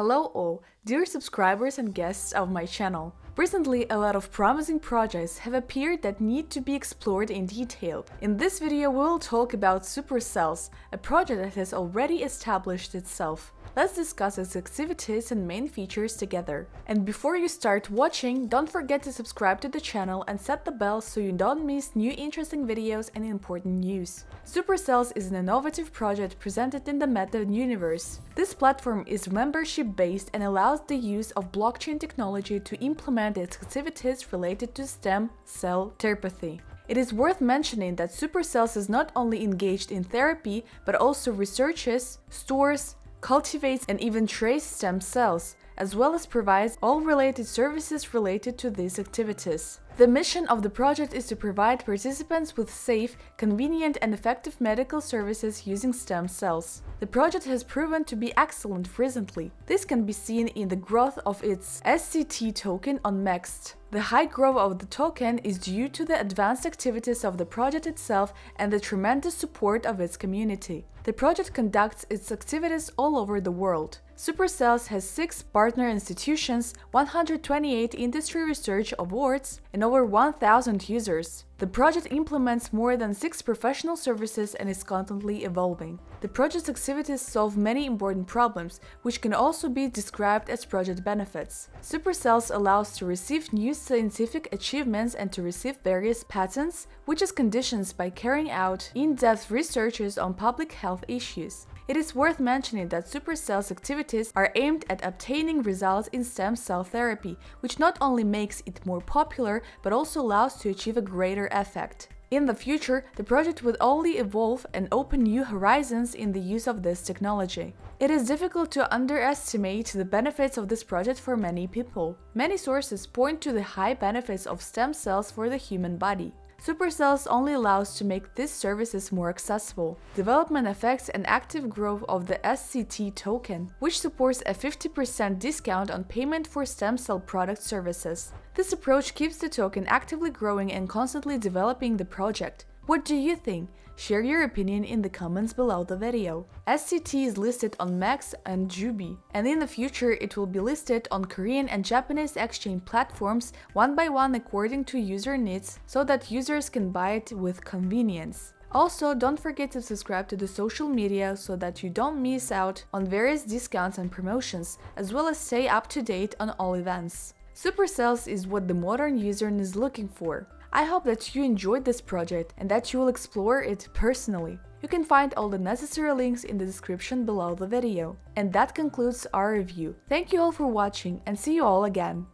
Hello all, dear subscribers and guests of my channel. Recently, a lot of promising projects have appeared that need to be explored in detail. In this video, we will talk about Supercells, a project that has already established itself. Let's discuss its activities and main features together. And before you start watching, don't forget to subscribe to the channel and set the bell so you don't miss new interesting videos and important news. Supercells is an innovative project presented in the Meta universe. This platform is membership-based and allows the use of blockchain technology to implement its activities related to stem cell therapy. It is worth mentioning that Supercells is not only engaged in therapy, but also researches, stores, cultivates and even traces stem cells, as well as provides all related services related to these activities. The mission of the project is to provide participants with safe, convenient and effective medical services using stem cells. The project has proven to be excellent recently. This can be seen in the growth of its SCT token on MEXC. The high growth of the token is due to the advanced activities of the project itself and the tremendous support of its community. The project conducts its activities all over the world. Supercells has 6 partner institutions, 128 industry research awards, and over 1000 users. The project implements more than 6 professional services and is constantly evolving. The project's activities solve many important problems, which can also be described as project benefits. Supercells allows to receive new scientific achievements and to receive various patents, which is conditions by carrying out in-depth researches on public health issues. It is worth mentioning that Supercell's activities are aimed at obtaining results in stem cell therapy, which not only makes it more popular, but also allows to achieve a greater effect. In the future, the project would only evolve and open new horizons in the use of this technology. It is difficult to underestimate the benefits of this project for many people. Many sources point to the high benefits of stem cells for the human body. Supercells only allows to make these services more accessible. Development affects an active growth of the SCT token, which supports a 50% discount on payment for stem cell product services. This approach keeps the token actively growing and constantly developing the project. What do you think? Share your opinion in the comments below the video. SCT is listed on MEXC and Jubi, and in the future it will be listed on Korean and Japanese exchange platforms one by one according to user needs so that users can buy it with convenience. Also, don't forget to subscribe to the social media so that you don't miss out on various discounts and promotions, as well as stay up to date on all events. Supercells is what the modern user is looking for. I hope that you enjoyed this project and that you will explore it personally. You can find all the necessary links in the description below the video. And that concludes our review. Thank you all for watching and see you all again!